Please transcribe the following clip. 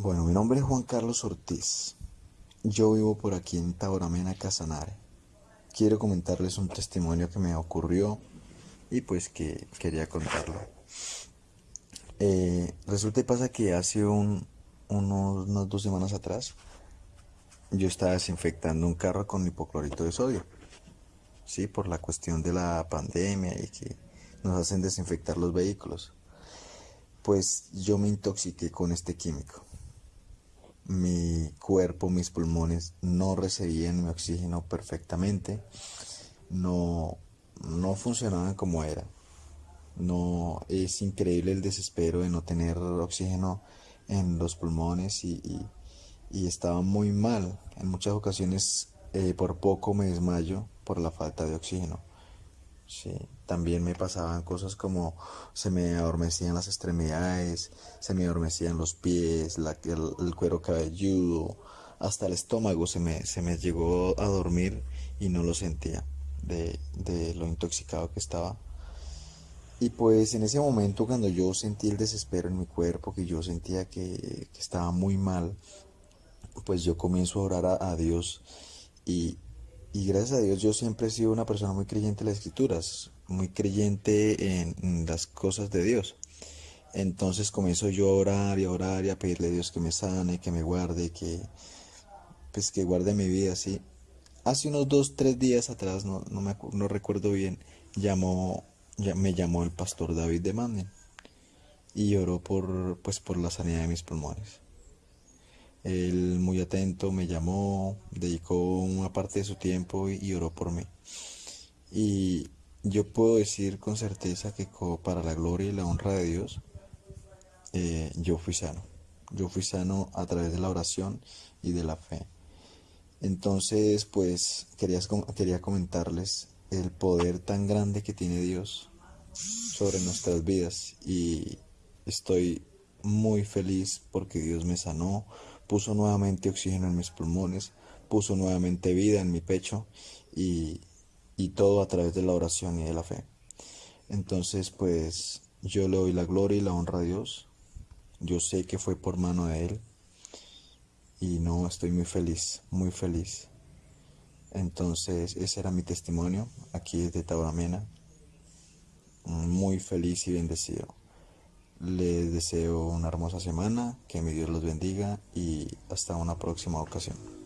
Bueno, mi nombre es Juan Carlos Ortiz. Yo vivo por aquí en Tauramena, Casanare. Quiero comentarles un testimonio que me ocurrió y pues que quería contarlo. Eh, resulta y pasa que hace unos, unas dos semanas atrás yo estaba desinfectando un carro con hipoclorito de sodio. Sí, por la cuestión de la pandemia y que nos hacen desinfectar los vehículos. Pues yo me intoxiqué con este químico mi cuerpo, mis pulmones no recibían mi oxígeno perfectamente, no, no funcionaban como era. No, es increíble el desespero de no tener oxígeno en los pulmones y, estaba muy mal. En muchas ocasiones eh, por poco me desmayo por la falta de oxígeno. Sí, también me pasaban cosas como se me adormecían las extremidades, se me adormecían los pies, el, cuero cabelludo, hasta el estómago se me, se me llegó a dormir y no lo sentía de, lo intoxicado que estaba. Y pues en ese momento cuando yo sentí el desespero en mi cuerpo, que yo sentía que, estaba muy mal, pues yo comienzo a orar a Dios y, y gracias a Dios yo siempre he sido una persona muy creyente en las escrituras, muy creyente en, las cosas de Dios. Entonces comienzo yo a orar y a orar y a pedirle a Dios que me sane, que me guarde, que pues que guarde mi vida así. Hace unos dos, tres días atrás, no, no, me, no recuerdo bien, llamó, ya, me llamó el pastor David de Manden y oró por, pues, por la sanidad de mis pulmones. Él muy atento me llamó, dedicó una parte de su tiempo y, oró por mí. Y yo puedo decir con certeza que para la gloria y la honra de Dios, eh, yo fui sano. Yo fui sano a través de la oración y de la fe. Entonces, pues quería, quería comentarles el poder tan grande que tiene Dios sobre nuestras vidas y estoy muy feliz porque Dios me sanó, puso nuevamente oxígeno en mis pulmones, puso nuevamente vida en mi pecho y, todo a través de la oración y de la fe. Entonces, pues yo le doy la gloria y la honra a Dios. Yo sé que fue por mano de Él y no estoy muy feliz, muy feliz. Entonces, ese era mi testimonio aquí desde Tauramena. Muy feliz y bendecido. Les deseo una hermosa semana, que mi Dios los bendiga y hasta una próxima ocasión.